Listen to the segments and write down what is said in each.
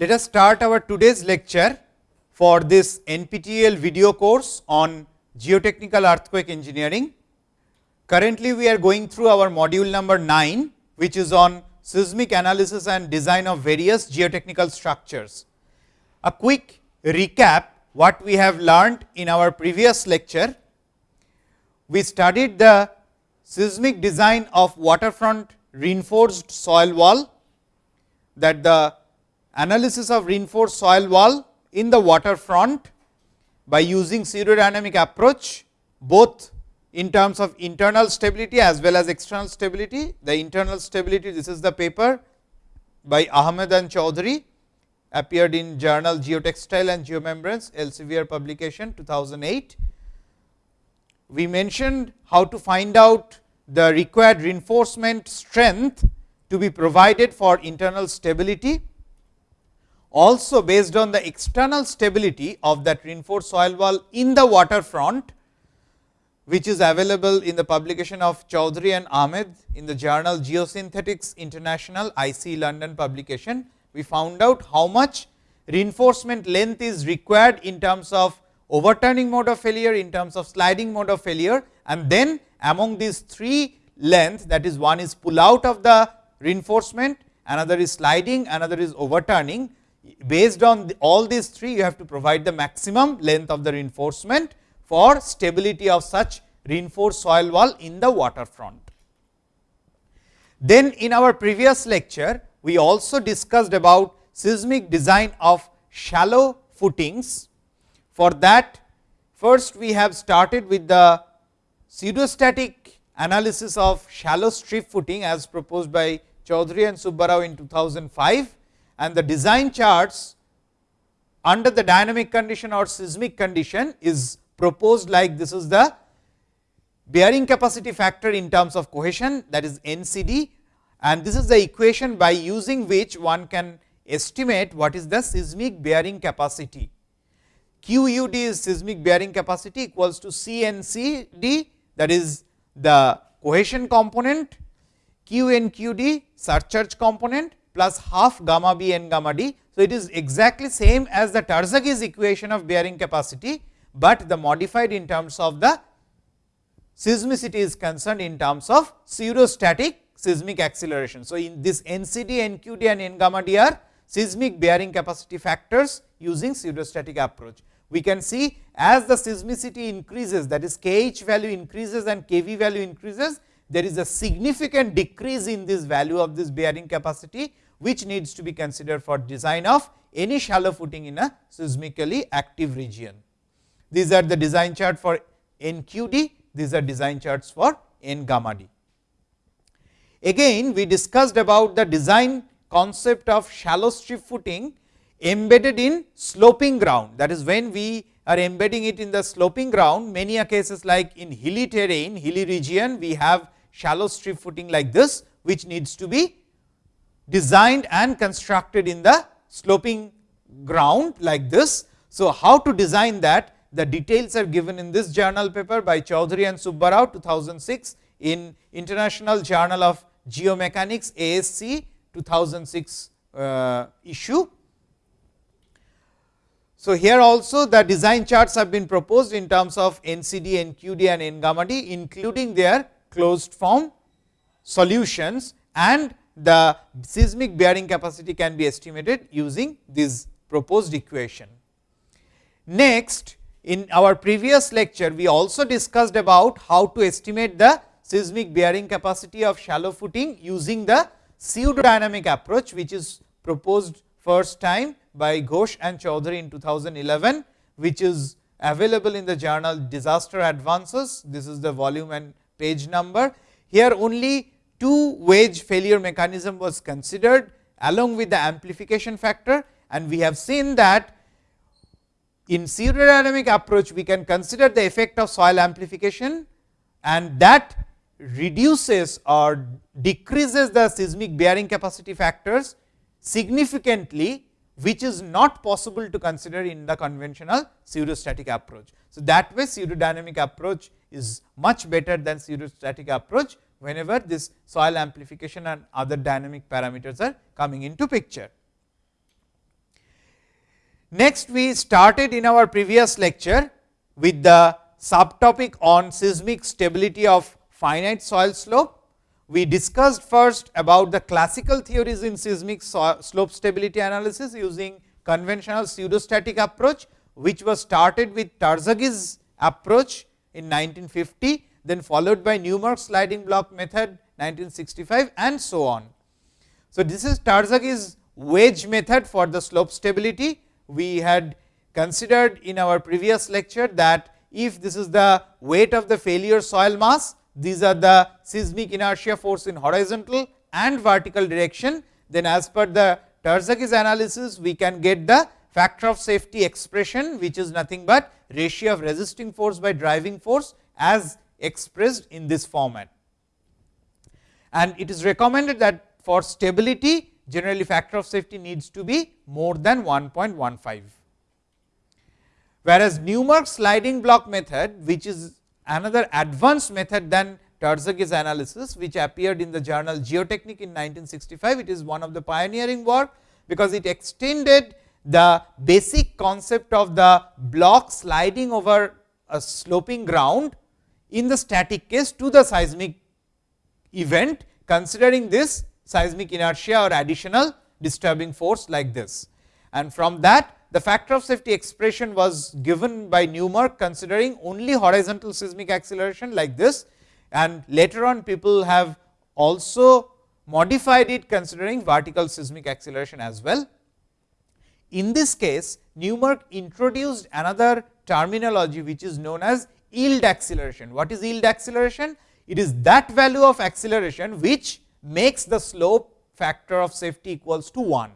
Let us start our today's lecture for this NPTEL video course on geotechnical earthquake engineering. Currently, we are going through our module number 9, which is on seismic analysis and design of various geotechnical structures. A quick recap what we have learned in our previous lecture. We studied the seismic design of waterfront reinforced soil wall that the analysis of reinforced soil wall in the waterfront by using pseudodynamic approach both in terms of internal stability as well as external stability. The internal stability this is the paper by Ahmed and Choudhury appeared in journal Geotextile and Geomembranes Elsevier publication 2008. We mentioned how to find out the required reinforcement strength to be provided for internal stability. Also based on the external stability of that reinforced soil wall in the waterfront, which is available in the publication of Choudhury and Ahmed in the journal Geosynthetics International IC London publication. We found out how much reinforcement length is required in terms of overturning mode of failure, in terms of sliding mode of failure and then among these three length that is one is pull out of the reinforcement, another is sliding, another is overturning. Based on the, all these three you have to provide the maximum length of the reinforcement for stability of such reinforced soil wall in the waterfront. Then in our previous lecture, we also discussed about seismic design of shallow footings. For that first we have started with the pseudostatic analysis of shallow strip footing as proposed by Choudhury and Subbarao in 2005 and the design charts under the dynamic condition or seismic condition is proposed like this is the bearing capacity factor in terms of cohesion that is NCD and this is the equation by using which one can estimate what is the seismic bearing capacity. QUD is seismic bearing capacity equals to CNCD that is the cohesion component QNQD surcharge component plus half gamma b n gamma d. So, it is exactly same as the Terzaghi's equation of bearing capacity, but the modified in terms of the seismicity is concerned in terms of pseudostatic seismic acceleration. So, in this NCD, NQD and N gamma d are seismic bearing capacity factors using pseudostatic approach we can see as the seismicity increases that is kh value increases and kv value increases, there is a significant decrease in this value of this bearing capacity, which needs to be considered for design of any shallow footing in a seismically active region. These are the design chart for NQD, these are design charts for N gamma d. Again we discussed about the design concept of shallow strip footing embedded in sloping ground. That is when we are embedding it in the sloping ground, many cases like in hilly terrain, hilly region, we have shallow strip footing like this, which needs to be designed and constructed in the sloping ground like this. So, how to design that? The details are given in this journal paper by Choudhury and Subbarao 2006 in International Journal of Geomechanics ASC 2006 uh, issue. So, here also the design charts have been proposed in terms of NCD, NQD and N gamma d including their closed form solutions and the seismic bearing capacity can be estimated using this proposed equation. Next in our previous lecture we also discussed about how to estimate the seismic bearing capacity of shallow footing using the pseudodynamic approach which is proposed first time by Ghosh and Choudhury in 2011, which is available in the journal Disaster Advances. This is the volume and page number. Here only two wedge failure mechanism was considered along with the amplification factor and we have seen that in pseudodynamic approach we can consider the effect of soil amplification and that reduces or decreases the seismic bearing capacity factors significantly which is not possible to consider in the conventional pseudostatic approach. So, that way pseudodynamic approach is much better than pseudostatic approach whenever this soil amplification and other dynamic parameters are coming into picture. Next we started in our previous lecture with the subtopic on seismic stability of finite soil slope. We discussed first about the classical theories in seismic slope stability analysis using conventional pseudostatic approach, which was started with Terzaghi's approach in 1950, then followed by Newmark sliding block method 1965 and so on. So, this is Terzaghi's wedge method for the slope stability. We had considered in our previous lecture that if this is the weight of the failure soil mass, these are the seismic inertia force in horizontal and vertical direction, then as per the Terzaghi's analysis, we can get the factor of safety expression, which is nothing but ratio of resisting force by driving force as expressed in this format. And it is recommended that for stability generally factor of safety needs to be more than 1.15. Whereas, Newmark sliding block method which is another advanced method than Terzaghi's analysis which appeared in the journal Geotechnique in 1965. It is one of the pioneering work, because it extended the basic concept of the block sliding over a sloping ground in the static case to the seismic event considering this seismic inertia or additional disturbing force like this. And from that the factor of safety expression was given by Newmark considering only horizontal seismic acceleration like this and later on people have also modified it considering vertical seismic acceleration as well. In this case Newmark introduced another terminology which is known as yield acceleration. What is yield acceleration? It is that value of acceleration which makes the slope factor of safety equals to 1.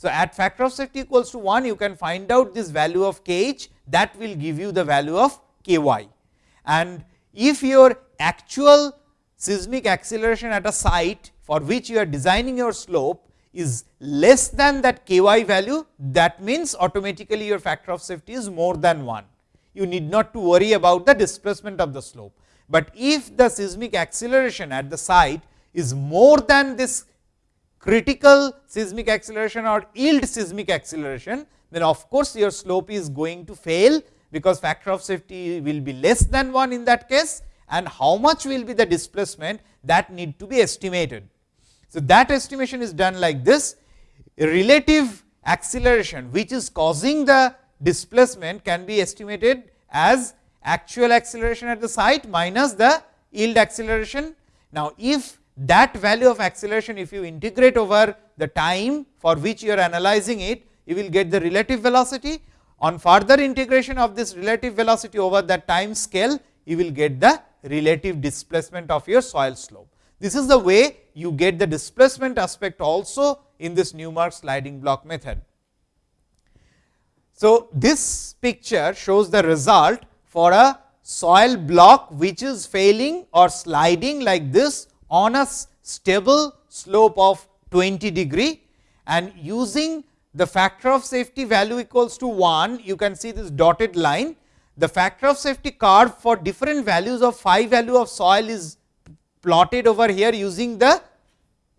So, at factor of safety equals to 1 you can find out this value of k h that will give you the value of k y. And if your actual seismic acceleration at a site for which you are designing your slope is less than that k y value that means automatically your factor of safety is more than 1. You need not to worry about the displacement of the slope, but if the seismic acceleration at the site is more than this critical seismic acceleration or yield seismic acceleration, then of course, your slope is going to fail, because factor of safety will be less than 1 in that case and how much will be the displacement that need to be estimated. So, that estimation is done like this relative acceleration which is causing the displacement can be estimated as actual acceleration at the site minus the yield acceleration. Now, if that value of acceleration if you integrate over the time for which you are analyzing it, you will get the relative velocity. On further integration of this relative velocity over that time scale, you will get the relative displacement of your soil slope. This is the way you get the displacement aspect also in this Newmark sliding block method. So, this picture shows the result for a soil block which is failing or sliding like this on a stable slope of 20 degree and using the factor of safety value equals to 1, you can see this dotted line. The factor of safety curve for different values of phi value of soil is plotted over here using the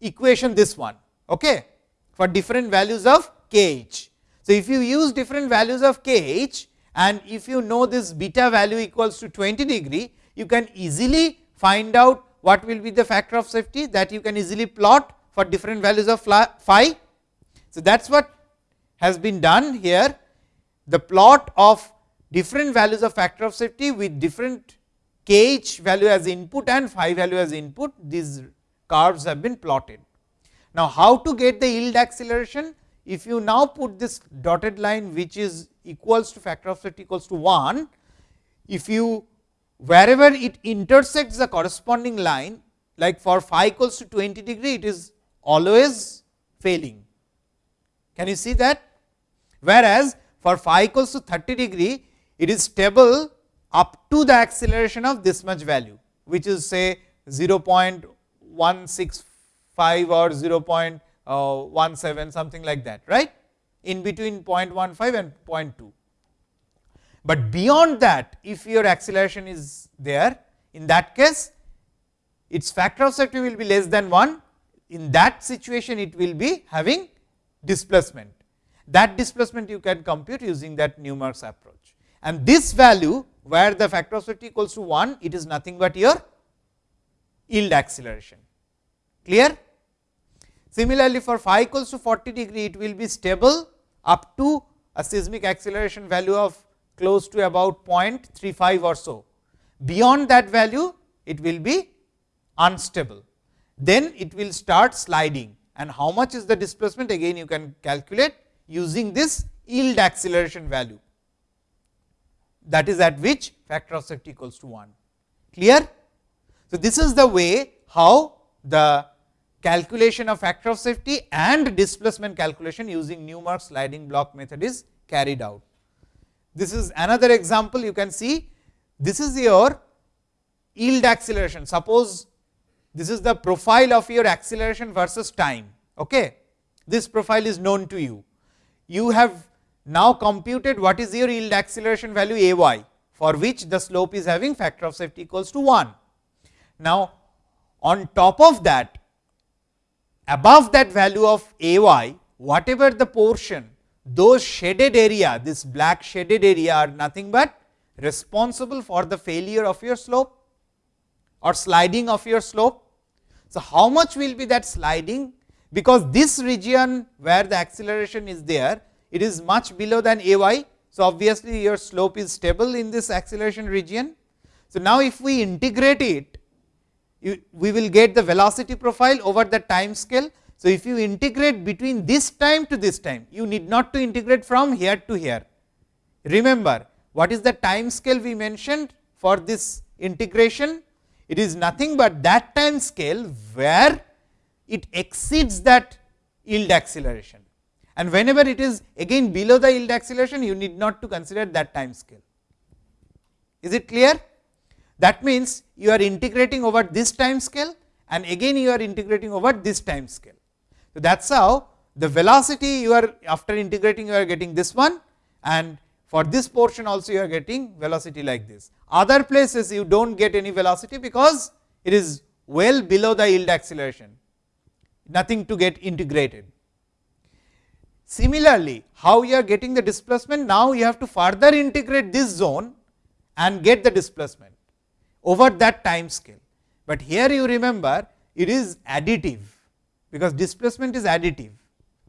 equation this one okay, for different values of k h. So, if you use different values of k h and if you know this beta value equals to 20 degree, you can easily find out what will be the factor of safety that you can easily plot for different values of phi. So, that is what has been done here the plot of different values of factor of safety with different k h value as input and phi value as input these curves have been plotted. Now, how to get the yield acceleration? If you now put this dotted line which is equals to factor of safety equals to 1, if you wherever it intersects the corresponding line like for phi equals to 20 degree it is always failing. Can you see that? Whereas, for phi equals to 30 degree it is stable up to the acceleration of this much value which is say 0.165 or uh, 0.17 something like that right in between 0.15 and 0.2. But beyond that if your acceleration is there in that case its factor of safety will be less than 1 in that situation it will be having displacement. that displacement you can compute using that Newmark's approach. And this value where the factor of safety equals to 1, it is nothing but your yield acceleration. Clear? Similarly, for phi equals to 40 degree, it will be stable up to a seismic acceleration value of close to about 0.35 or so. Beyond that value, it will be unstable. Then it will start sliding and how much is the displacement again you can calculate using this yield acceleration value that is at which factor of safety equals to 1. Clear? So, this is the way how the calculation of factor of safety and displacement calculation using Newmark sliding block method is carried out. This is another example you can see this is your yield acceleration. Suppose this is the profile of your acceleration versus time. Okay. This profile is known to you. You have now computed what is your yield acceleration value a y for which the slope is having factor of safety equals to 1. Now, on top of that above that value of a y whatever the portion those shaded area this black shaded area are nothing but responsible for the failure of your slope or sliding of your slope. So, how much will be that sliding because this region where the acceleration is there it is much below than a y. So, obviously, your slope is stable in this acceleration region. So, now if we integrate it, you, we will get the velocity profile over the time scale. So, if you integrate between this time to this time, you need not to integrate from here to here. Remember, what is the time scale we mentioned for this integration? It is nothing but that time scale where it exceeds that yield acceleration and whenever it is again below the yield acceleration you need not to consider that time scale. Is it clear? That means, you are integrating over this time scale and again you are integrating over this time scale. So, that is how the velocity you are after integrating you are getting this one and for this portion also you are getting velocity like this. Other places you do not get any velocity because it is well below the yield acceleration, nothing to get integrated. Similarly, how you are getting the displacement now you have to further integrate this zone and get the displacement over that time scale. But here you remember it is additive because displacement is additive.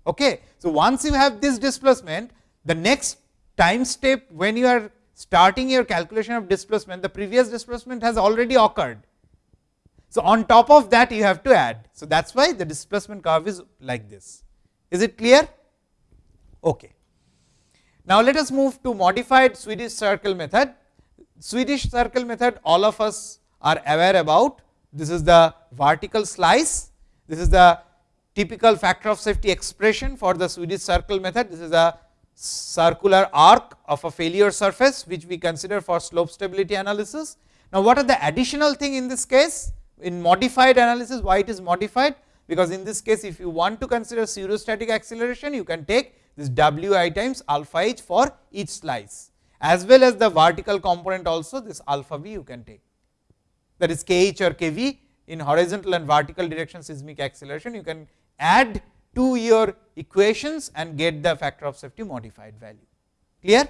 Okay. So, once you have this displacement the next time step when you are starting your calculation of displacement the previous displacement has already occurred. So, on top of that you have to add. So, that is why the displacement curve is like this. Is it clear? Okay. Now, let us move to modified Swedish circle method. Swedish circle method all of us are aware about. This is the vertical slice. This is the typical factor of safety expression for the Swedish circle method. This is a circular arc of a failure surface, which we consider for slope stability analysis. Now, what are the additional thing in this case? In modified analysis, why it is modified? Because in this case, if you want to consider pseudostatic acceleration, you can take this w i times alpha h for each slice as well as the vertical component also this alpha v you can take that is k h or k v in horizontal and vertical direction seismic acceleration you can add to your equations and get the factor of safety modified value clear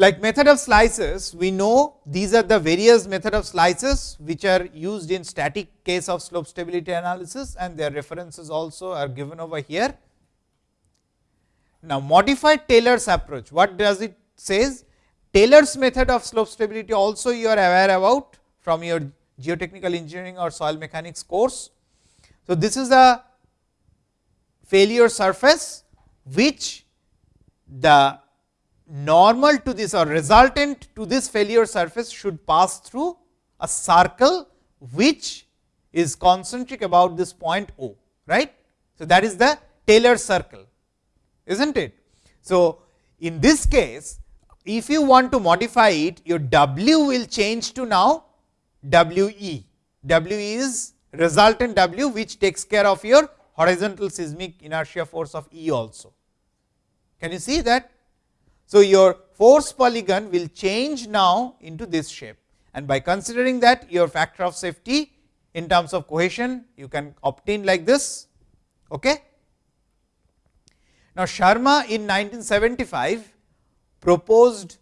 like method of slices, we know these are the various method of slices, which are used in static case of slope stability analysis and their references also are given over here. Now, modified Taylor's approach, what does it says? Taylor's method of slope stability also you are aware about from your geotechnical engineering or soil mechanics course. So, this is a failure surface, which the normal to this or resultant to this failure surface should pass through a circle which is concentric about this point O, right. So, that is the Taylor circle, is not it. So, in this case, if you want to modify it, your W will change to now W e. W is resultant W, which takes care of your horizontal seismic inertia force of E also. Can you see that? So, your force polygon will change now into this shape and by considering that your factor of safety in terms of cohesion you can obtain like this. Okay. Now, Sarma in 1975 proposed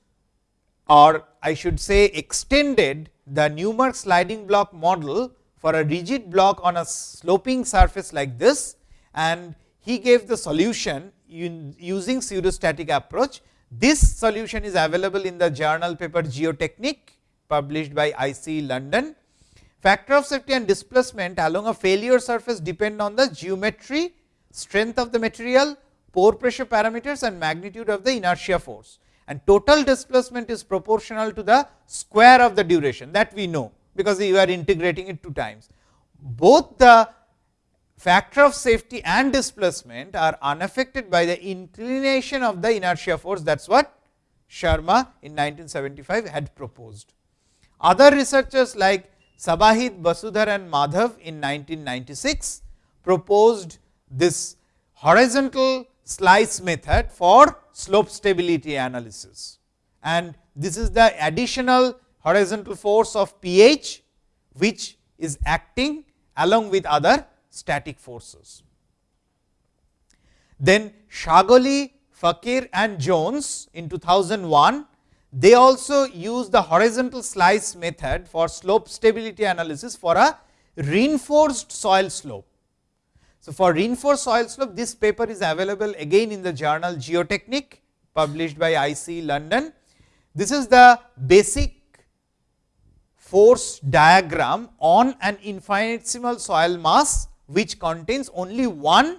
or I should say extended the Newmark sliding block model for a rigid block on a sloping surface like this and he gave the solution using pseudostatic approach. This solution is available in the journal paper Geotechnique published by IC London. Factor of safety and displacement along a failure surface depend on the geometry, strength of the material, pore pressure parameters and magnitude of the inertia force and total displacement is proportional to the square of the duration that we know, because you are integrating it two times. Both the factor of safety and displacement are unaffected by the inclination of the inertia force that is what Sarma in 1975 had proposed. Other researchers like Sabhahit, Basudhar and Madhav in 1996 proposed this horizontal slice method for slope stability analysis. And this is the additional horizontal force of pH, which is acting along with other static forces. Then Shahgholi, Fakher and Jones in 2001, they also use the horizontal slice method for slope stability analysis for a reinforced soil slope. So, for reinforced soil slope this paper is available again in the journal Geotechnique published by IC London. This is the basic force diagram on an infinitesimal soil mass which contains only one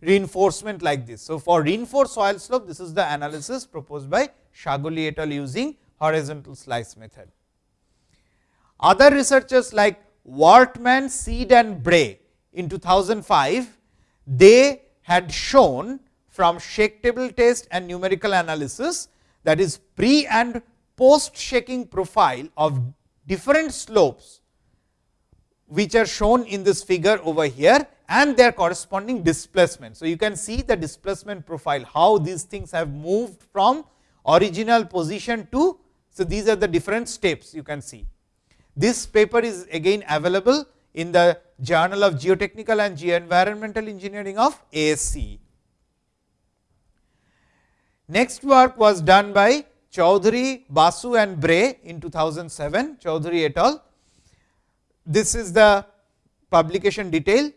reinforcement like this. So, for reinforced soil slope this is the analysis proposed by Shahgholi et al using horizontal slice method. Other researchers like Wartman, Seed and Bray in 2005, they had shown from shake table test and numerical analysis that is pre and post shaking profile of different slopes which are shown in this figure over here and their corresponding displacement. So, you can see the displacement profile how these things have moved from original position to. So, these are the different steps you can see. This paper is again available in the Journal of Geotechnical and Geoenvironmental Engineering of ASCE. Next work was done by Choudhury, Basu and Bray in 2007, Choudhury et al. This is the publication detail.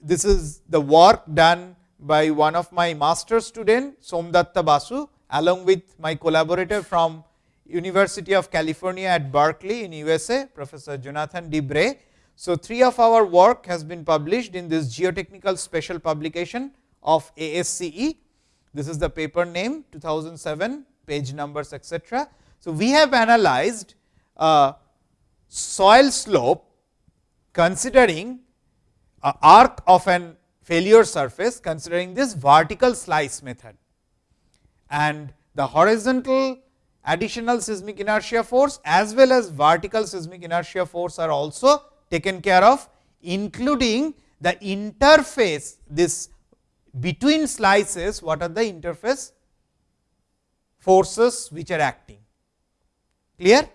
This is the work done by one of my master student Somdatta Basu along with my collaborator from University of California at Berkeley in USA, Professor Jonathan D. Bray so, three of our work has been published in this geotechnical special publication of ASCE. This is the paper name 2007 page numbers etc. So, we have analyzed uh, soil slope considering a arc of an failure surface considering this vertical slice method and the horizontal additional seismic inertia force as well as vertical seismic inertia force are also taken care of including the interface this between slices what are the interface forces which are acting clear.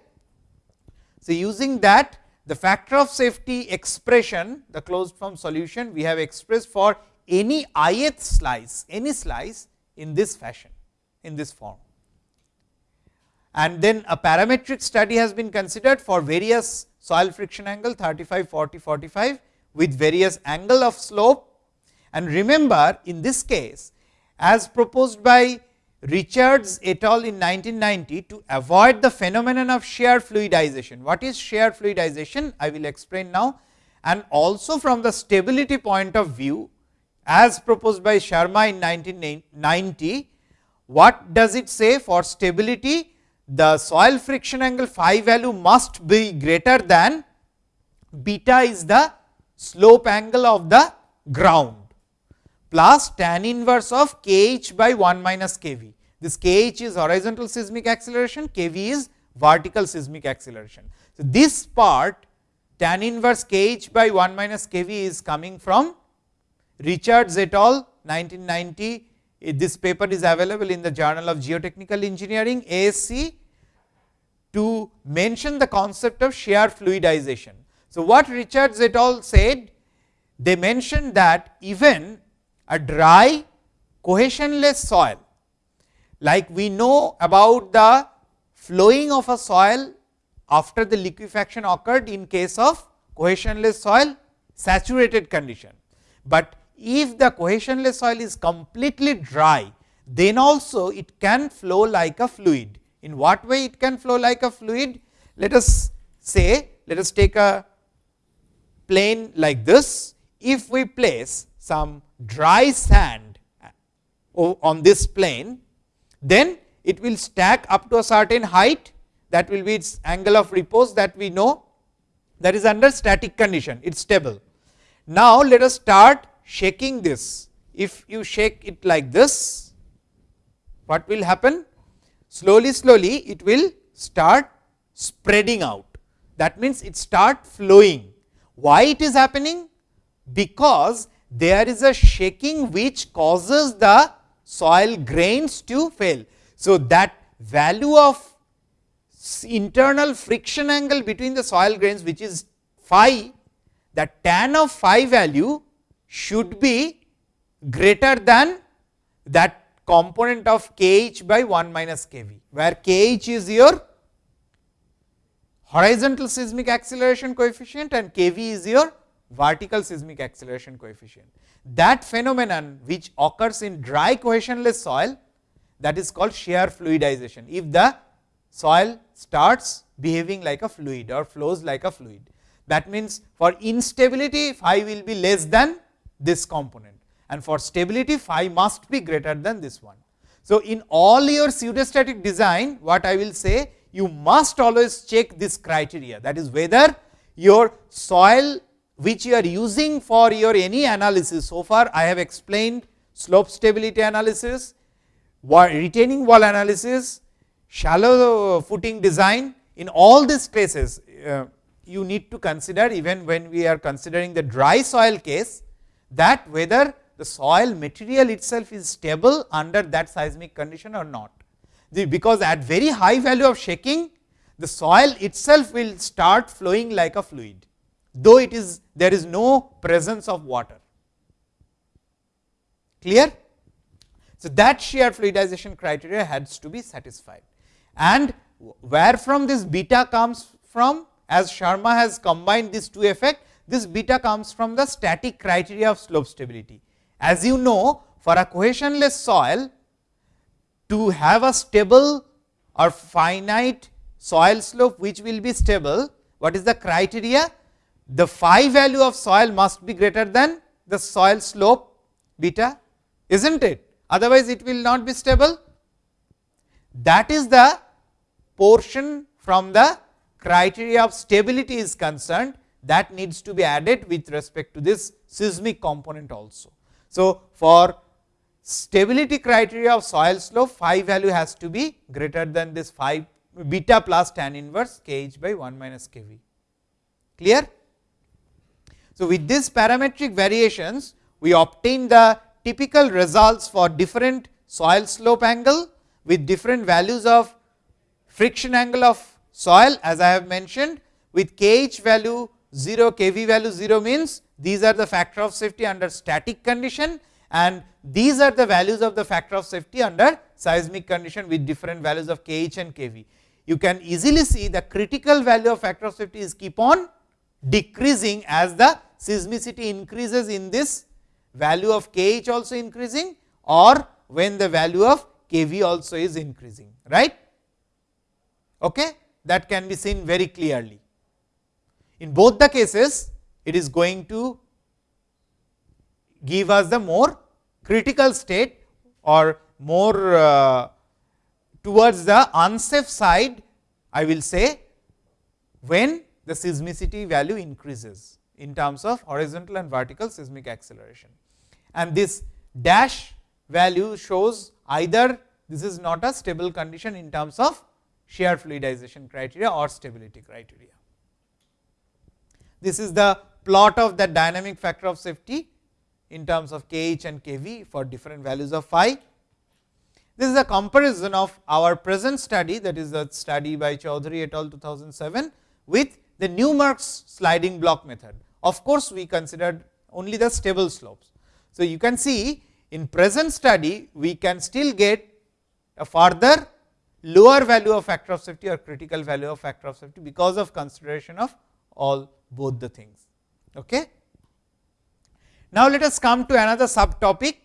So, using that the factor of safety expression the closed form solution we have expressed for any ith slice any slice in this fashion in this form. And then a parametric study has been considered for various soil friction angle 35, 40, 45 with various angle of slope. And remember in this case as proposed by Richards et al in 1990 to avoid the phenomenon of shear fluidization. What is shear fluidization? I will explain now and also from the stability point of view as proposed by Sharma in 1990. What does it say for stability? the soil friction angle phi value must be greater than beta is the slope angle of the ground plus tan inverse of kh by 1 minus kv. This kh is horizontal seismic acceleration, kv is vertical seismic acceleration. So, this part tan inverse kh by 1 minus kv is coming from Richards et al 1990. Eh, this paper is available in the Journal of Geotechnical Engineering ASCE to mention the concept of shear fluidization. So, what Richards et al said, they mentioned that even a dry cohesionless soil, like we know about the flowing of a soil after the liquefaction occurred in case of cohesionless soil saturated condition. But if the cohesionless soil is completely dry, then also it can flow like a fluid. In what way it can flow like a fluid? Let us say, let us take a plane like this. If we place some dry sand on this plane, then it will stack up to a certain height that will be its angle of repose that we know that is under static condition, it is stable. Now, let us start shaking this. If you shake it like this, what will happen? Slowly, slowly it will start spreading out. That means, it start flowing. Why it is happening? Because there is a shaking which causes the soil grains to fail. So, that value of internal friction angle between the soil grains which is phi, the tan of phi value should be greater than that component of kh by 1 minus kv, where kh is your horizontal seismic acceleration coefficient and kv is your vertical seismic acceleration coefficient. That phenomenon which occurs in dry cohesionless soil that is called shear fluidization. If the soil starts behaving like a fluid or flows like a fluid. That means, for instability phi will be less than this component and for stability phi must be greater than this one. So, in all your pseudostatic design what I will say you must always check this criteria that is whether your soil which you are using for your any analysis. So far I have explained slope stability analysis, retaining wall analysis, shallow footing design. In all these cases uh, you need to consider even when we are considering the dry soil case that whether the soil material itself is stable under that seismic condition or not. The, because at very high value of shaking the soil itself will start flowing like a fluid though it is there is no presence of water. Clear? So, that shear fluidization criteria has to be satisfied and where from this beta comes from as Sharma has combined these two effect this beta comes from the static criteria of slope stability. As you know for a cohesionless soil to have a stable or finite soil slope which will be stable what is the criteria the phi value of soil must be greater than the soil slope beta, is not it? Otherwise, it will not be stable. That is the portion from the criteria of stability is concerned that needs to be added with respect to this seismic component also. So, for stability criteria of soil slope phi value has to be greater than this phi beta plus tan inverse k h by 1 minus k v. Clear? So, with these parametric variations we obtain the typical results for different soil slope angle with different values of friction angle of soil as I have mentioned with kh value 0 kv value 0 means these are the factor of safety under static condition and these are the values of the factor of safety under seismic condition with different values of kh and kv. You can easily see the critical value of factor of safety is keep on decreasing as the seismicity increases in this value of kh also increasing or when the value of kv also is increasing right? Okay? That can be seen very clearly. In both the cases it is going to give us the more critical state or more uh, towards the unsafe side I will say when the seismicity value increases in terms of horizontal and vertical seismic acceleration. And this dash value shows either this is not a stable condition in terms of shear fluidization criteria or stability criteria. This is the plot of the dynamic factor of safety in terms of kh and kv for different values of phi. This is a comparison of our present study that is the study by Choudhury et al 2007 with the Newmark's sliding block method. Of course, we considered only the stable slopes. So, you can see in present study we can still get a further lower value of factor of safety or critical value of factor of safety, because of consideration of all both the things. Okay. Now, let us come to another subtopic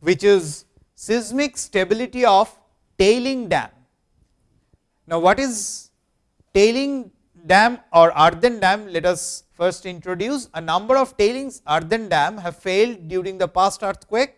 which is seismic stability of tailing dam. Now, what is tailing dam or earthen dam? Let us first introduce a number of tailings earthen dam have failed during the past earthquake.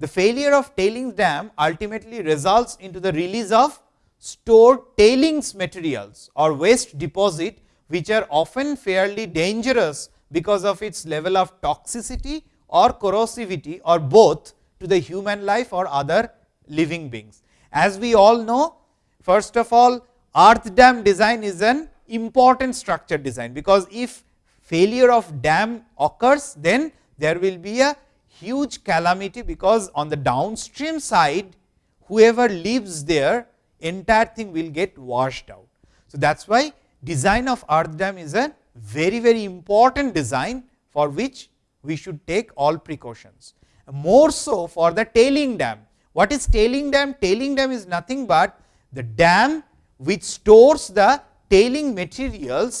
The failure of tailings dam ultimately results into the release of stored tailings materials or waste deposit, which are often fairly dangerous because of its level of toxicity or corrosivity or both to the human life or other living beings. As we all know, first of all earth dam design is an important structure design, because if failure of dam occurs, then there will be a huge calamity, because on the downstream side whoever lives there entire thing will get washed out. So, that is why design of earth dam is a very very important design for which we should take all precautions. More so for the tailing dam. What is tailing dam? Tailing dam is nothing but the dam which stores the tailing materials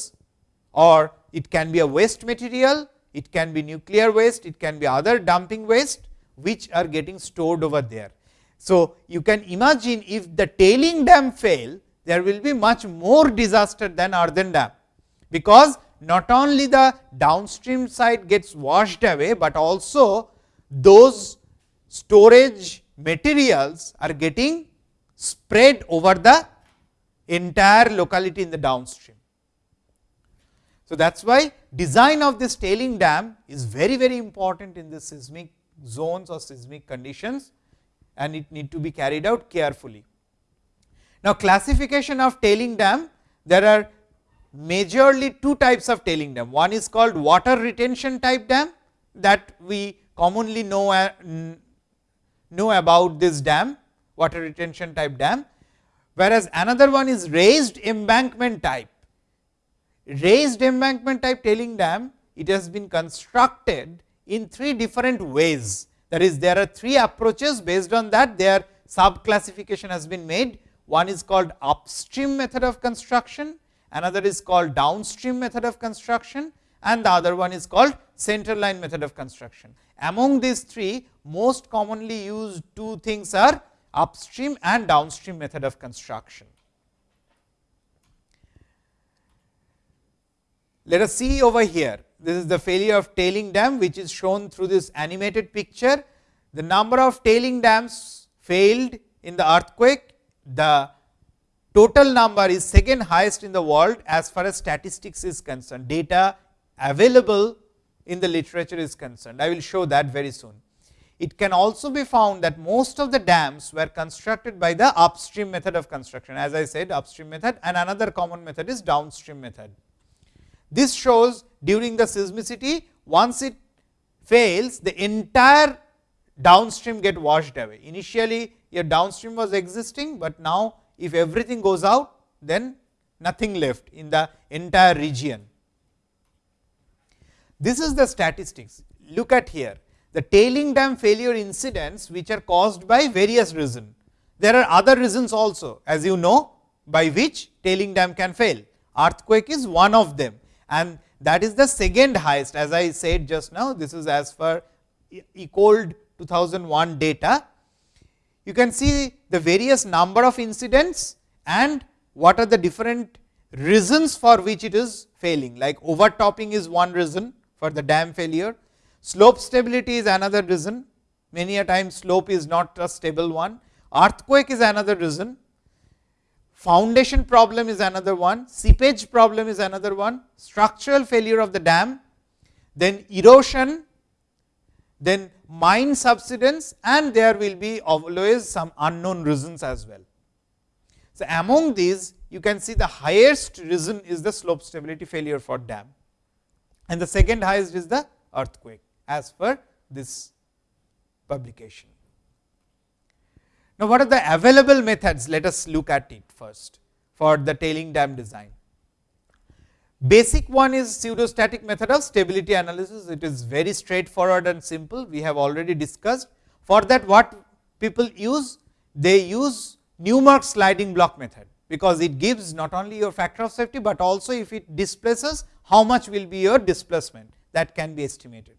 or it can be a waste material, it can be nuclear waste, it can be other dumping waste which are getting stored over there. So, you can imagine if the tailing dam fail, there will be much more disaster than earthen dam, because not only the downstream side gets washed away, but also those storage materials are getting spread over the entire locality in the downstream. So, that is why design of this tailing dam is very very important in the seismic zones or seismic conditions and it need to be carried out carefully. Now, classification of tailing dam there are majorly two types of tailing dam. One is called water retention type dam that we commonly know, uh, know about this dam water retention type dam, whereas another one is raised embankment type. Raised embankment type tailing dam it has been constructed in three different ways that is there are three approaches based on that their sub classification has been made. One is called upstream method of construction, another is called downstream method of construction and the other one is called center line method of construction. Among these three most commonly used two things are upstream and downstream method of construction. Let us see over here, this is the failure of tailing dam which is shown through this animated picture. The number of tailing dams failed in the earthquake, the total number is second highest in the world as far as statistics is concerned, data available in the literature is concerned. I will show that very soon. It can also be found that most of the dams were constructed by the upstream method of construction, as I said upstream method and another common method is downstream method. This shows during the seismicity once it fails the entire downstream get washed away. Initially your downstream was existing, but now if everything goes out then nothing left in the entire region. This is the statistics look at here the tailing dam failure incidents which are caused by various reasons. There are other reasons also as you know by which tailing dam can fail earthquake is one of them and that is the second highest as I said just now this is as per ICOLD 2001 data. You can see the various number of incidents and what are the different reasons for which it is failing like overtopping is one reason for the dam failure, slope stability is another reason. Many a time slope is not a stable one, earthquake is another reason, foundation problem is another one, seepage problem is another one, structural failure of the dam, then erosion, then mine subsidence. And there will be always some unknown reasons as well. So, among these you can see the highest reason is the slope stability failure for dam. And the second highest is the earthquake as per this publication. Now, what are the available methods? Let us look at it first for the tailing dam design. Basic one is pseudostatic method of stability analysis. It is very straightforward and simple. We have already discussed. For that what people use? They use Newmark sliding block method, because it gives not only your factor of safety, but also if it displaces how much will be your displacement that can be estimated.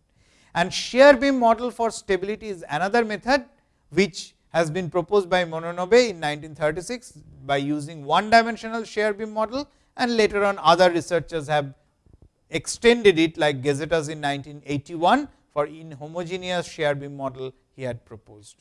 And shear beam model for stability is another method, which has been proposed by Mononobe in 1936 by using one dimensional shear beam model and later on other researchers have extended it like Gazetas in 1981 for inhomogeneous shear beam model he had proposed.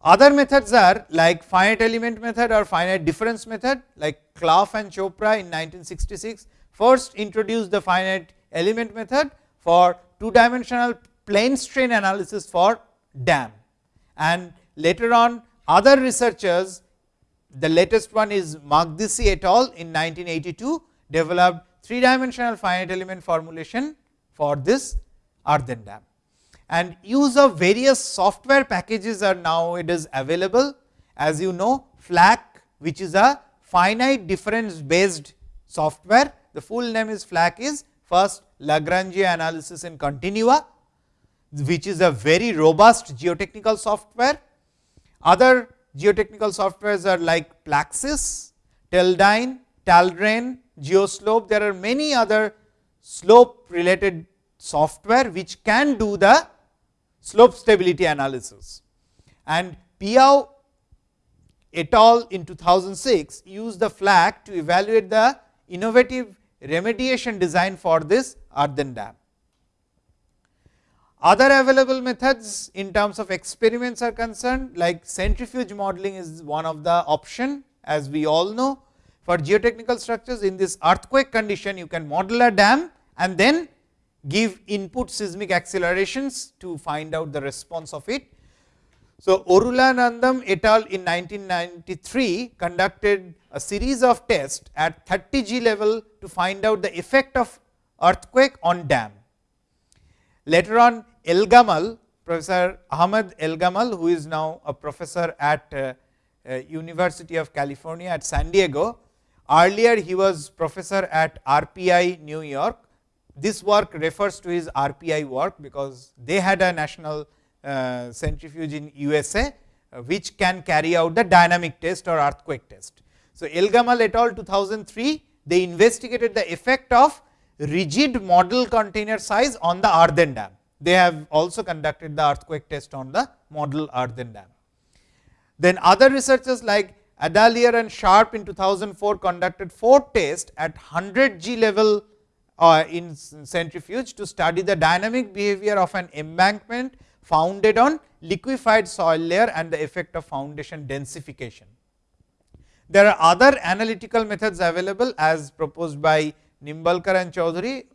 Other methods are like finite element method or finite difference method like Clough and Chopra in 1966 first introduced the finite element method for two dimensional plane strain analysis for dam. And later on other researchers the latest one is Makdisi et al in 1982 developed three dimensional finite element formulation for this earthen dam. And use of various software packages are now it is available as you know FLAC which is a finite difference based software. The full name is FLAC is first Lagrange analysis in continua, which is a very robust geotechnical software. Other geotechnical softwares are like Plaxis, Teledyne, Talren, Geoslope. There are many other slope related software which can do the slope stability analysis. And Piao et al. in 2006 used the FLAC to evaluate the innovative remediation design for this earthen dam. Other available methods in terms of experiments are concerned like centrifuge modeling is one of the option as we all know. For geotechnical structures in this earthquake condition you can model a dam and then give input seismic accelerations to find out the response of it. So, Arulanandan et al in 1993 conducted a series of tests at 30 G level to find out the effect of earthquake on dam. Later on Elgamal, Professor Ahmed Elgamal, who is now a professor at uh, uh, University of California at San Diego. Earlier, he was professor at RPI New York. This work refers to his RPI work, because they had a national centrifuge in USA, uh, which can carry out the dynamic test or earthquake test. So, Elgamal et al 2003, they investigated the effect of rigid model container size on the earthen dam they have also conducted the earthquake test on the model earthen dam. Then other researchers like Adalier and Sharp in 2004 conducted four tests at 100 G level uh, in centrifuge to study the dynamic behavior of an embankment founded on liquefied soil layer and the effect of foundation densification. There are other analytical methods available as proposed by Nimbalkar and Choudhury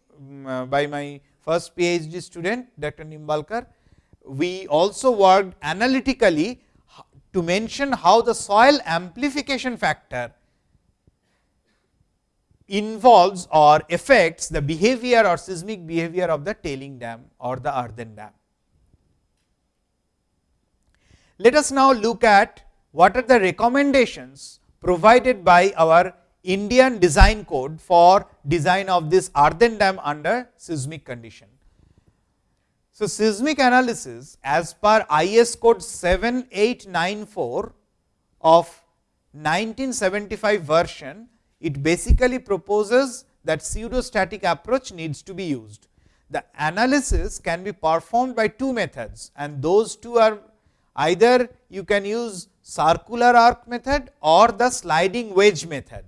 um, by my first PhD student Dr. Nimbalkar. We also worked analytically to mention how the soil amplification factor involves or affects the behavior or seismic behavior of the tailing dam or the earthen dam. Let us now look at what are the recommendations provided by our Indian design code for design of this earthen dam under seismic condition. So, seismic analysis as per IS code 7894 of 1975 version, it basically proposes that pseudostatic approach needs to be used. The analysis can be performed by two methods and those two are either you can use circular arc method or the sliding wedge method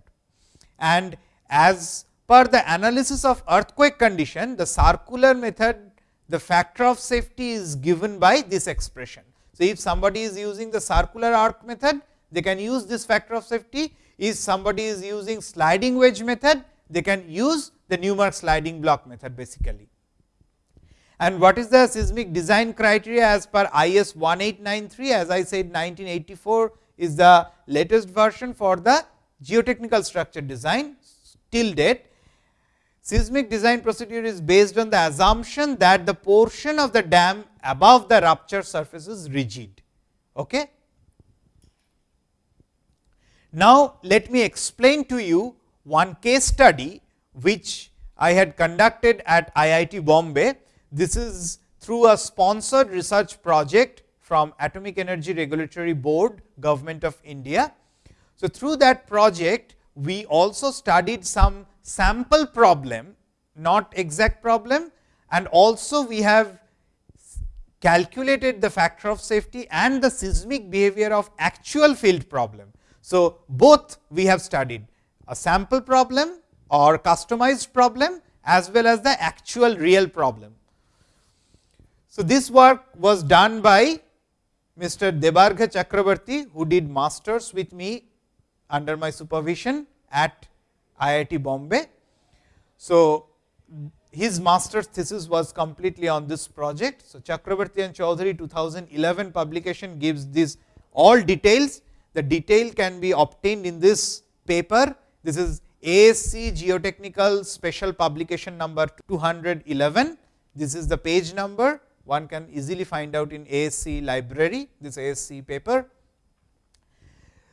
and as per the analysis of earthquake condition, the circular method, the factor of safety is given by this expression. So, if somebody is using the circular arc method, they can use this factor of safety. If somebody is using sliding wedge method, they can use the Newmark sliding block method basically. And what is the seismic design criteria as per IS 1893 as I said 1984 is the latest version for the geotechnical structure design till date. Seismic design procedure is based on the assumption that the portion of the dam above the rupture surface is rigid. Okay? Now, let me explain to you one case study which I had conducted at IIT Bombay. This is through a sponsored research project from Atomic Energy Regulatory Board, Government of India. So, through that project, we also studied some sample problem, not exact problem and also we have calculated the factor of safety and the seismic behavior of actual field problem. So, both we have studied a sample problem or customized problem as well as the actual real problem. So, this work was done by Mr. Debarghya Chakraborty, who did masters with me under my supervision at IIT Bombay. So, his master's thesis was completely on this project. So, Chakrabarty and Choudhury 2011 publication gives this all details. The detail can be obtained in this paper. This is ASCE Geotechnical Special Publication number 211. This is the page number. One can easily find out in ASCE library, this ASCE paper.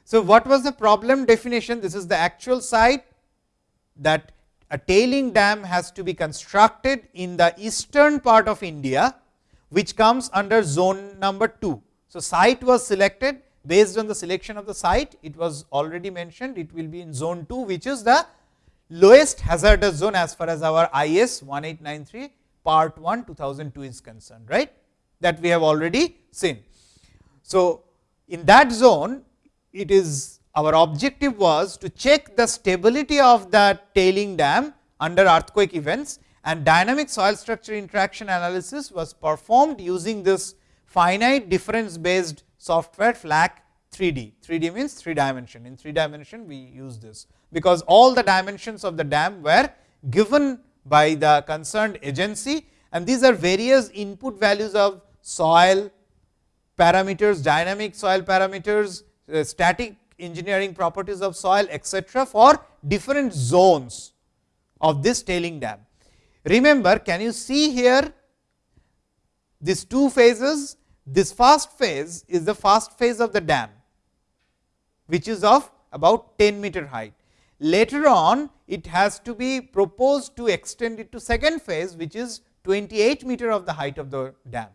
So, what was the problem definition? This is the actual site that a tailing dam has to be constructed in the eastern part of India, which comes under zone number 2. So, site was selected based on the selection of the site, it was already mentioned it will be in zone 2, which is the lowest hazardous zone as far as our IS 1893 part 1 2002 is concerned, right that we have already seen. So, in that zone it is our objective was to check the stability of the tailing dam under earthquake events and dynamic soil structure interaction analysis was performed using this finite difference based software FLAC 3D. 3D means 3 dimension. In 3 dimension, we use this, because all the dimensions of the dam were given by the concerned agency and these are various input values of soil parameters, dynamic soil parameters, uh, static engineering properties of soil etc., for different zones of this tailing dam. Remember, can you see here these two phases? This first phase is the first phase of the dam, which is of about 10 meter height. Later on, it has to be proposed to extend it to second phase, which is 28 meter of the height of the dam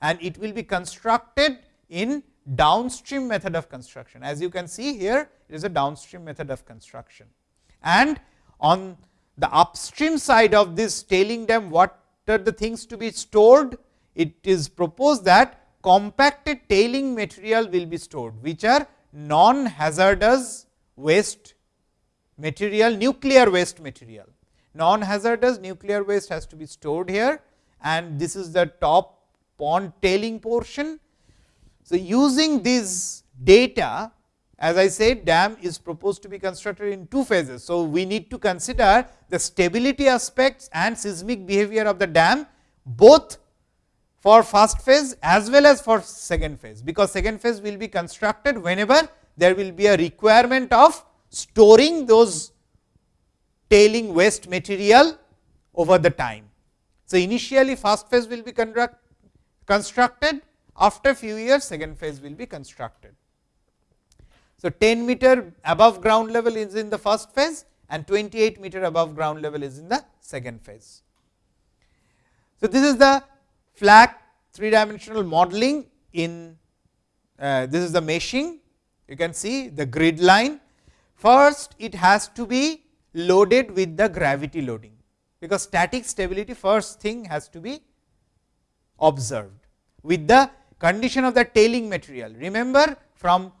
and it will be constructed in downstream method of construction. As you can see here, it is a downstream method of construction. And on the upstream side of this tailing dam, what are the things to be stored? It is proposed that compacted tailing material will be stored, which are non-hazardous waste material, nuclear waste material. Non-hazardous nuclear waste has to be stored here and this is the top pond tailing portion so, using this data as I said dam is proposed to be constructed in two phases. So, we need to consider the stability aspects and seismic behavior of the dam both for first phase as well as for second phase, because second phase will be constructed whenever there will be a requirement of storing those tailing waste material over the time. So, initially first phase will be constructed after few years second phase will be constructed. So, 10 meter above ground level is in the first phase and 28 meter above ground level is in the second phase. So, this is the FLAC three dimensional modeling in uh, this is the meshing you can see the grid line. First it has to be loaded with the gravity loading, because static stability first thing has to be observed with the condition of the tailing material. Remember from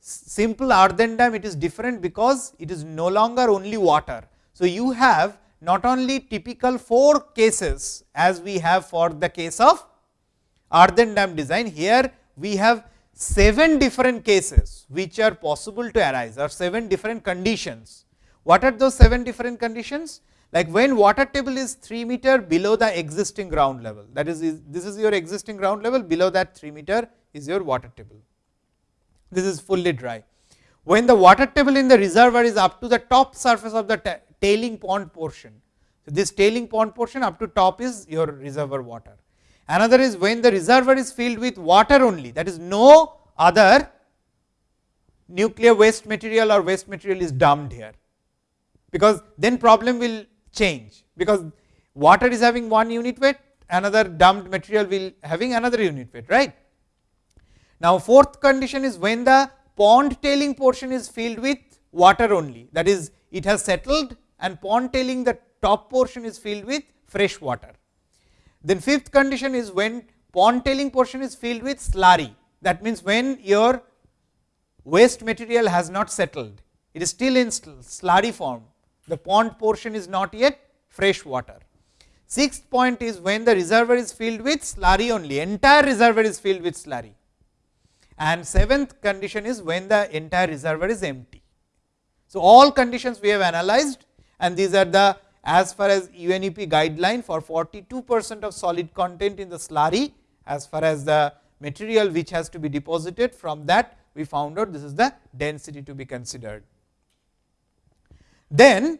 simple earthen dam it is different because it is no longer only water. So, you have not only typical 4 cases as we have for the case of earthen dam design, here we have 7 different cases which are possible to arise or 7 different conditions. What are those 7 different conditions? like when water table is 3 meter below the existing ground level that is, is this is your existing ground level below that 3 meter is your water table. This is fully dry. When the water table in the reservoir is up to the top surface of the tailing pond portion. So, this tailing pond portion up to top is your reservoir water. Another is when the reservoir is filled with water only that is no other nuclear waste material or waste material is dumped here, because then problem will change, because water is having one unit weight another dumped material will having another unit weight right. Now, fourth condition is when the pond tailing portion is filled with water only that is it has settled and pond tailing the top portion is filled with fresh water. Then fifth condition is when pond tailing portion is filled with slurry that means when your waste material has not settled it is still in slurry form the pond portion is not yet fresh water. Sixth point is when the reservoir is filled with slurry only entire reservoir is filled with slurry and seventh condition is when the entire reservoir is empty. So, all conditions we have analyzed and these are the as far as UNEP guideline for 42 percent of solid content in the slurry as far as the material which has to be deposited from that we found out this is the density to be considered. Then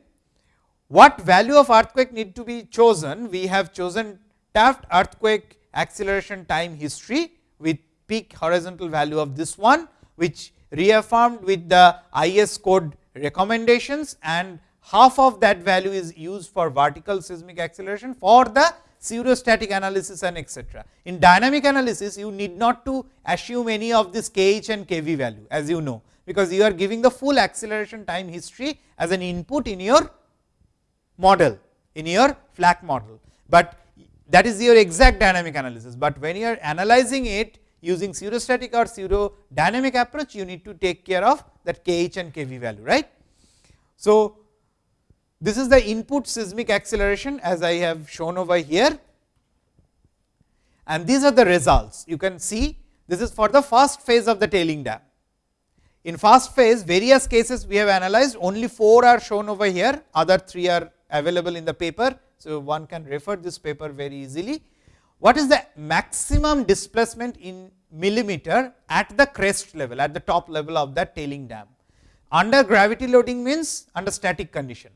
what value of earthquake need to be chosen? We have chosen Taft earthquake acceleration time history with peak horizontal value of this one, which reaffirmed with the IS code recommendations and half of that value is used for vertical seismic acceleration for the pseudostatic analysis and etcetera. In dynamic analysis, you need not to assume any of this kh and kv value as you know, because you are giving the full acceleration time history as an input in your model, in your FLAC model, but that is your exact dynamic analysis, but when you are analyzing it using pseudostatic or pseudo dynamic approach, you need to take care of that kh and kv value right. So, this is the input seismic acceleration as I have shown over here and these are the results. You can see this is for the first phase of the tailing dam. In first phase various cases we have analyzed only 4 are shown over here other 3 are available in the paper. So, one can refer this paper very easily. What is the maximum displacement in millimeter at the crest level at the top level of that tailing dam? Under gravity loading means under static condition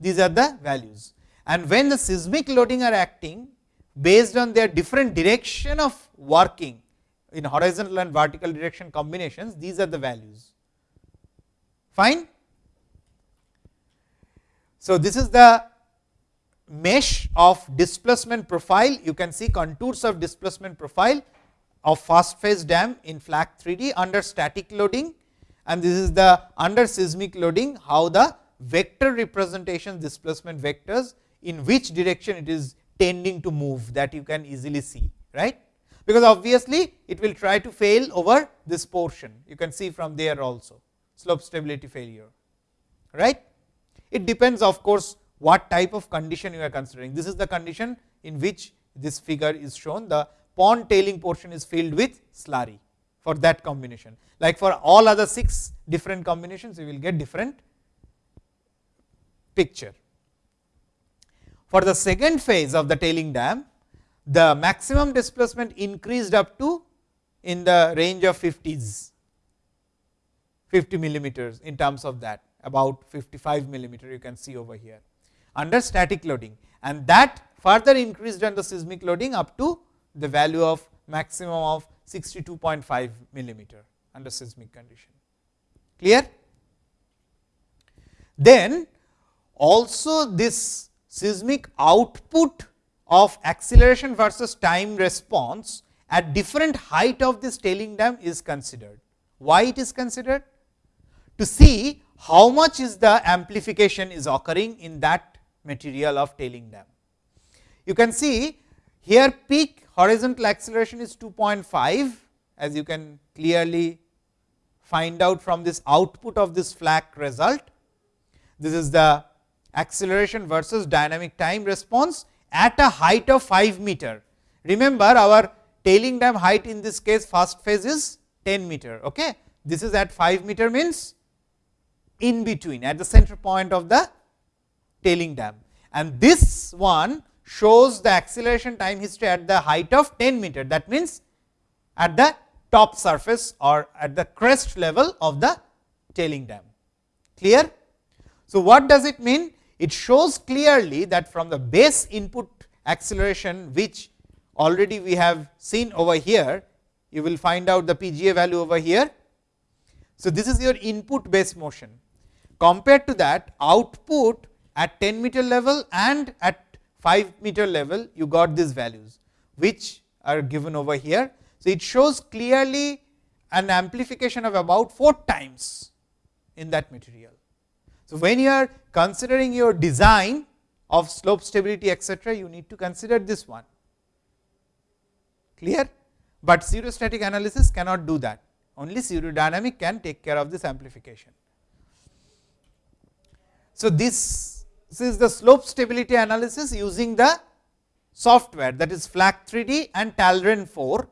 these are the values. And when the seismic loading are acting based on their different direction of working in horizontal and vertical direction combinations, these are the values. Fine. So, this is the mesh of displacement profile. You can see contours of displacement profile of fast phase dam in FLAC 3D under static loading and this is the under seismic loading how the vector representation displacement vectors in which direction it is tending to move that you can easily see right? Because obviously it will try to fail over this portion. You can see from there also slope stability failure right? It depends of course what type of condition you are considering. This is the condition in which this figure is shown. The pond tailing portion is filled with slurry for that combination. Like for all other 6 different combinations you will get different picture. For the second phase of the tailing dam, the maximum displacement increased up to in the range of 50s, 50 millimeters in terms of that about 55 millimeter you can see over here under static loading and that further increased under seismic loading up to the value of maximum of 62.5 millimeter under seismic condition. Clear? Then also this seismic output of acceleration versus time response at different height of this tailing dam is considered. Why it is considered? To see how much is the amplification is occurring in that material of tailing dam. You can see here peak horizontal acceleration is 2.5 as you can clearly find out from this output of this FLAC result. This is the acceleration versus dynamic time response at a height of 5 meter. Remember our tailing dam height in this case first phase is 10 meter. Okay. This is at 5 meter means in between at the center point of the tailing dam and this one shows the acceleration time history at the height of 10 meter that means at the top surface or at the crest level of the tailing dam clear. So, what does it mean? It shows clearly that from the base input acceleration which already we have seen over here, you will find out the PGA value over here. So, this is your input base motion compared to that output at 10 meter level and at 5 meter level you got these values, which are given over here. So, it shows clearly an amplification of about 4 times in that material. So, when you are considering your design of slope stability etcetera, you need to consider this one. Clear, but zero pseudostatic analysis cannot do that. Only zero pseudodynamic can take care of this amplification. So, this, this is the slope stability analysis using the software that is FLAC 3D and Talren 4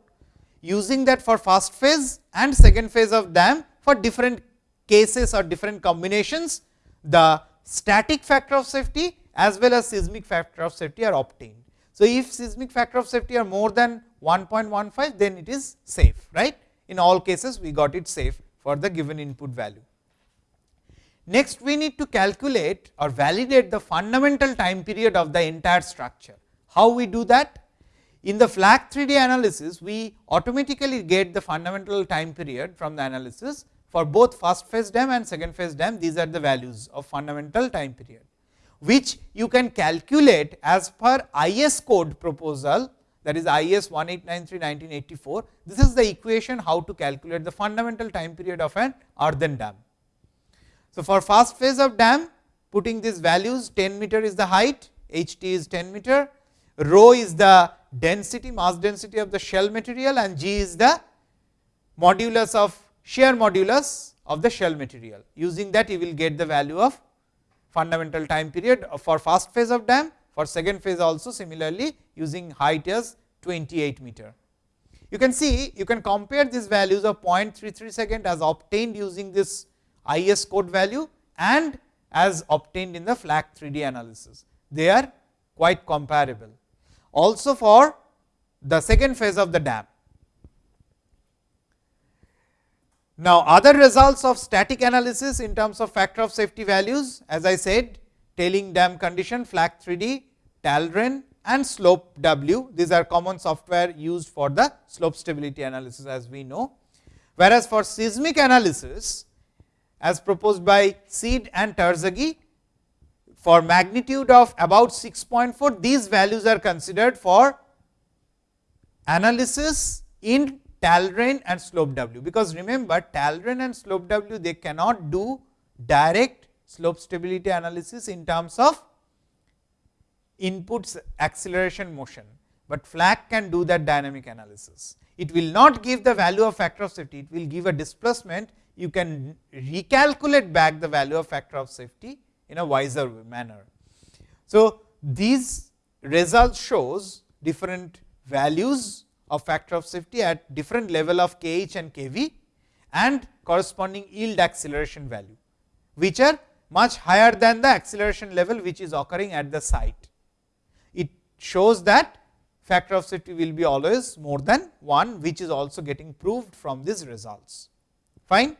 using that for first phase and second phase of DAM for different cases or different combinations the static factor of safety as well as seismic factor of safety are obtained. So, if seismic factor of safety are more than 1.15 then it is safe right in all cases we got it safe for the given input value. Next we need to calculate or validate the fundamental time period of the entire structure. How we do that? In the FLAC 3D analysis, we automatically get the fundamental time period from the analysis for both first phase dam and second phase dam. These are the values of fundamental time period, which you can calculate as per IS code proposal that is IS 1893 1984. This is the equation how to calculate the fundamental time period of an earthen dam. So, for first phase of dam putting these values 10 meter is the height, H t is 10 meter, rho is the density mass density of the shell material and g is the modulus of shear modulus of the shell material. Using that you will get the value of fundamental time period for first phase of dam, for second phase also similarly using height as 28 meter. You can see you can compare these values of 0.33 second as obtained using this IS code value and as obtained in the FLAC 3D analysis. They are quite comparable. Also for the second phase of the dam. Now, other results of static analysis in terms of factor of safety values as I said tailing dam condition FLAC 3D, Talren and slope W. These are common software used for the slope stability analysis as we know. Whereas, for seismic analysis as proposed by Seed and Terzaghi for magnitude of about 6.4 these values are considered for analysis in Talren and slope W, because remember Talren and slope W they cannot do direct slope stability analysis in terms of inputs acceleration motion, but FLAC can do that dynamic analysis. It will not give the value of factor of safety, it will give a displacement you can recalculate back the value of factor of safety in a wiser manner. So, these results shows different values of factor of safety at different level of kh and kv and corresponding yield acceleration value, which are much higher than the acceleration level which is occurring at the site. It shows that factor of safety will be always more than 1, which is also getting proved from these results. Fine.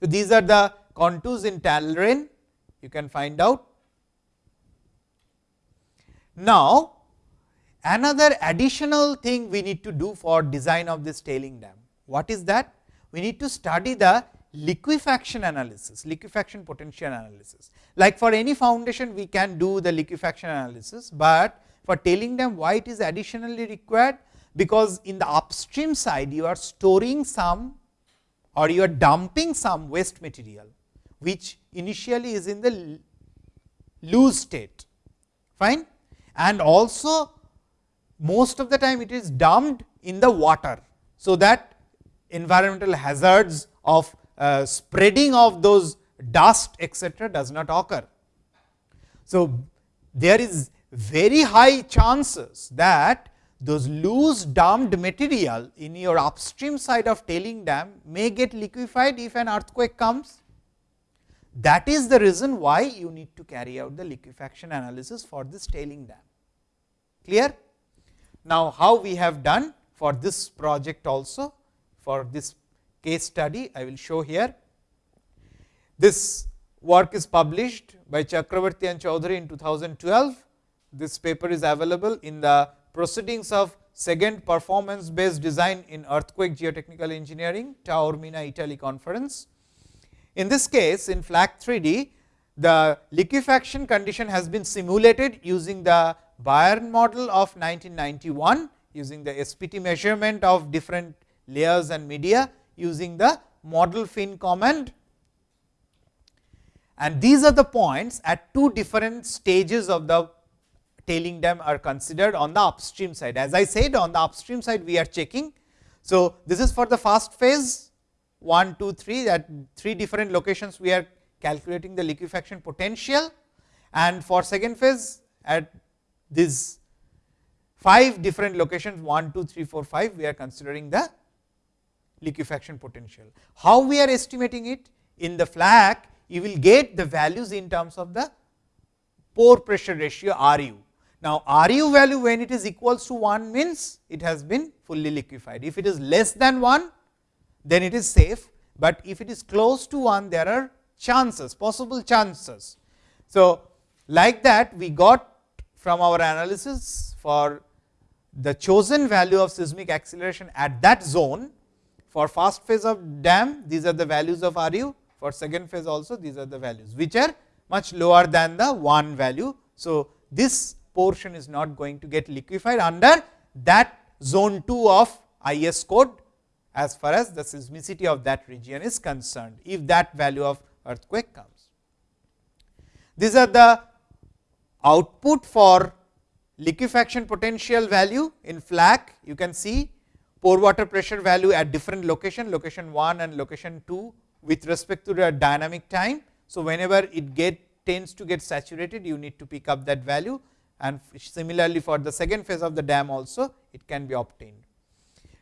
So, these are the contours in Talren you can find out. Now, another additional thing we need to do for design of this tailing dam. What is that? We need to study the liquefaction analysis, liquefaction potential analysis. Like for any foundation we can do the liquefaction analysis, but for tailing dam why it is additionally required? Because in the upstream side you are storing some or you are dumping some waste material, which initially is in the loose state fine and also most of the time it is dumped in the water. So, that environmental hazards of uh, spreading of those dust etcetera does not occur. So, there is very high chances that those loose dumped material in your upstream side of tailing dam may get liquefied if an earthquake comes. That is the reason why you need to carry out the liquefaction analysis for this tailing dam. Clear? Now, how we have done for this project also for this case study I will show here. This work is published by Chakraborty and Choudhury in 2012. This paper is available in the proceedings of second performance based design in earthquake geotechnical engineering Taormina Italy conference. In this case in FLAC 3D the liquefaction condition has been simulated using the Byrne model of 1991 using the SPT measurement of different layers and media using the model fin command. And these are the points at two different stages of the tailing dam are considered on the upstream side. As I said on the upstream side we are checking. So, this is for the first phase 1, 2, 3 at three different locations we are calculating the liquefaction potential and for second phase at these 5 different locations 1, 2, 3, 4, 5 we are considering the liquefaction potential. How we are estimating it? In the FLAC you will get the values in terms of the pore pressure ratio R u. Now, R u value when it is equals to 1 means it has been fully liquefied. If it is less than 1 then it is safe, but if it is close to 1 there are chances possible chances. So, like that we got from our analysis for the chosen value of seismic acceleration at that zone for first phase of dam these are the values of R u for second phase also these are the values which are much lower than the 1 value. So, this portion is not going to get liquefied under that zone 2 of IS code as far as the seismicity of that region is concerned, if that value of earthquake comes. These are the output for liquefaction potential value in FLAC. You can see pore water pressure value at different location, location 1 and location 2 with respect to the dynamic time. So, whenever it get tends to get saturated, you need to pick up that value and similarly for the second phase of the dam also it can be obtained.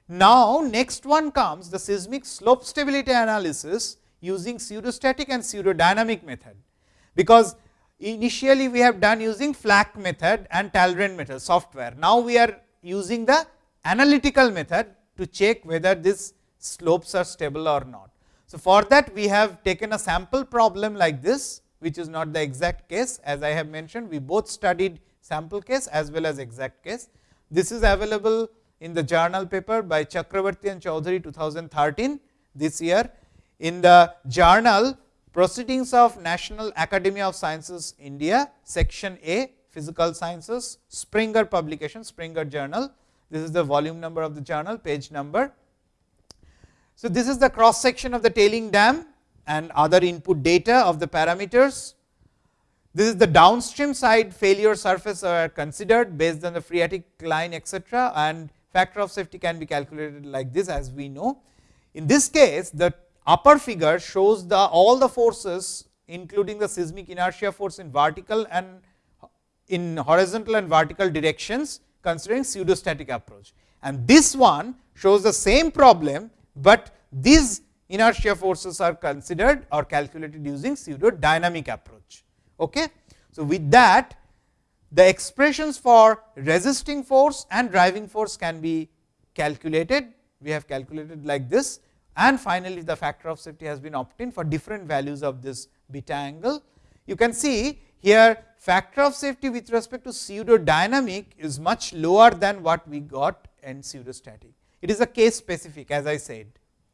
Now, next one comes the seismic slope stability analysis using pseudostatic and pseudodynamic method, because initially we have done using FLAC method and Talren method software. Now, we are using the analytical method to check whether these slopes are stable or not. So, for that we have taken a sample problem like this, which is not the exact case as I have mentioned, we both studied sample case as well as exact case. This is available in the journal paper by Chakraborty and Choudhury 2013 this year. In the journal Proceedings of National Academy of Sciences India, section A Physical Sciences, Springer publication, Springer journal. This is the volume number of the journal, page number. So, this is the cross section of the tailing dam and other input data of the parameters. This is the downstream side failure surface are considered based on the phreatic line etcetera and factor of safety can be calculated like this as we know. In this case, the upper figure shows the all the forces including the seismic inertia force in vertical and in horizontal and vertical directions considering pseudostatic approach. And this one shows the same problem, but these inertia forces are considered or calculated using pseudo dynamic approach. Okay. So, with that the expressions for resisting force and driving force can be calculated. We have calculated like this and finally, the factor of safety has been obtained for different values of this beta angle. You can see here factor of safety with respect to pseudo dynamic is much lower than what we got in pseudostatic. It is a case specific as I said.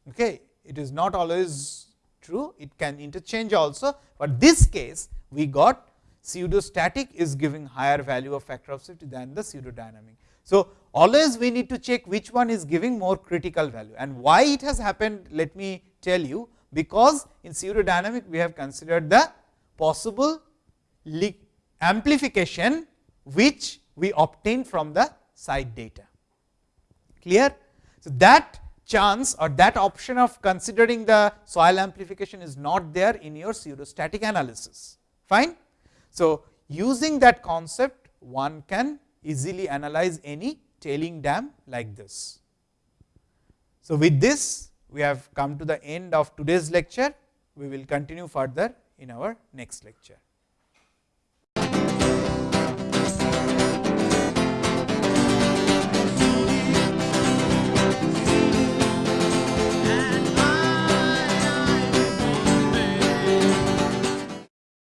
Okay. It is not always true, it can interchange also, but this case we got pseudostatic is giving higher value of factor of safety than the pseudodynamic. So, always we need to check which one is giving more critical value and why it has happened let me tell you because in pseudodynamic we have considered the possible amplification which we obtain from the side data clear. So, that chance or that option of considering the soil amplification is not there in your pseudostatic analysis fine. So, using that concept one can easily analyze any tailing dam like this. So, with this we have come to the end of today's lecture. We will continue further in our next lecture.